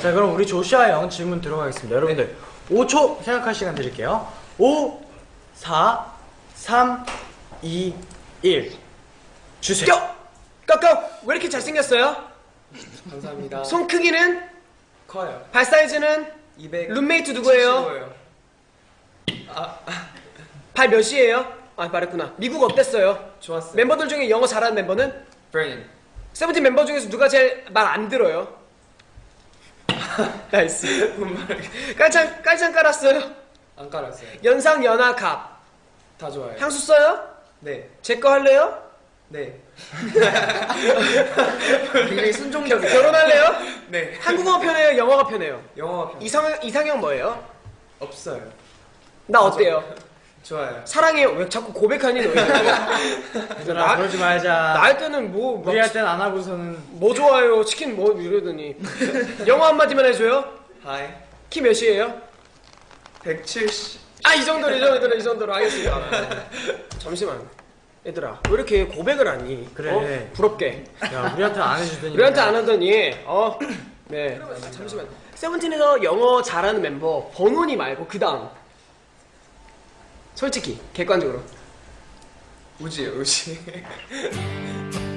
자 그럼 우리 조슈아 형 질문 들어가겠습니다. 여러분들 5초 생각할 시간 드릴게요. 5, 4, 3, 2, 1 주세요. 껴! 꺾어! 왜 이렇게 잘생겼어요? 감사합니다. 손 크기는? 커요. 발 사이즈는? 200. 룸메이트 누구예요? 75예요. 발 몇이에요? 아 말했구나 미국 어땠어요? 좋았어요. 멤버들 중에 영어 잘하는 멤버는? Brain. 세븐틴 멤버 중에서 누가 제일 말 안 들어요? Nice 깔창 깔창 깔았어요? 안 깔았어요. 연상 연하 갑 다 좋아요. 향수 써요? 네. 제 거 할래요? 네. 굉장히 순종적이야. 결혼할래요? 네. 한국어가 편해요? 영어가 편해요? 영어가 편. 이상, 이상형 뭐예요? 없어요. 나 어때요? 좋아요. 사랑해요 왜 자꾸 고백하니 너 얘들아 나- 그러지 말자. 나할 때는 뭐, 막 우리 할땐안 하고서는 뭐 좋아요 치킨 뭐 이러더니 영어 한마디만 해줘요? Hi. 키 몇이에요? 170. 아 이 정도로 이 정도로 이 정도로 하겠습니다 잠시만 얘들아 왜 이렇게 고백을 하니? 그래. 어? 부럽게 야 우리한테 안 해주더니 우리한테 안 하더니 어 네 잠시만 세븐틴에서 영어 잘하는 멤버 버논이 말고 그 다음 솔직히 객관적으로 우지요, 우지.